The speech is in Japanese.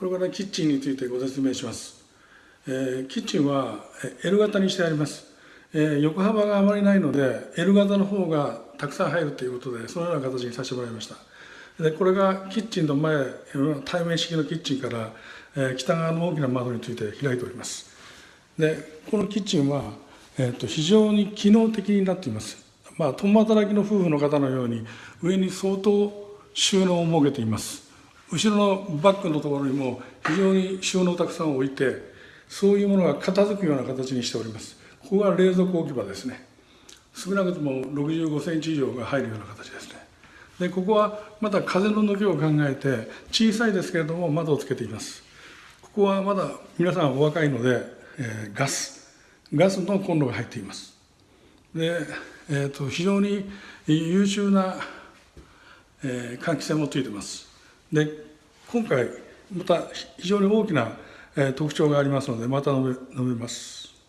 これからキッチンについてご説明します。えー、キッチンは L 型にしてあります。えー、横幅があまりないので L 型の方がたくさん入るということでそのような形にさせてもらいました。でこれがキッチンの前対面式のキッチンから、えー、北側の大きな窓について開いております。でこのキッチンは、えーと、非常に機能的になっています。まあ、共働きの夫婦の方のように上に相当収納を設けています。後ろのバッグのところにも非常に収納たくさん置いてそういうものが片付くような形にしております。ここが冷蔵庫置き場ですね。少なくとも65センチ以上が入るような形ですね。でここはまた風の抜けを考えて小さいですけれども窓をつけています。ここはまだ皆さんお若いので、えー、ガス。ガスのコンロが入っています。で、えーと、非常に優秀な、えー、換気扇もついてます。で今回また非常に大きな特徴がありますのでまた述べ述べます。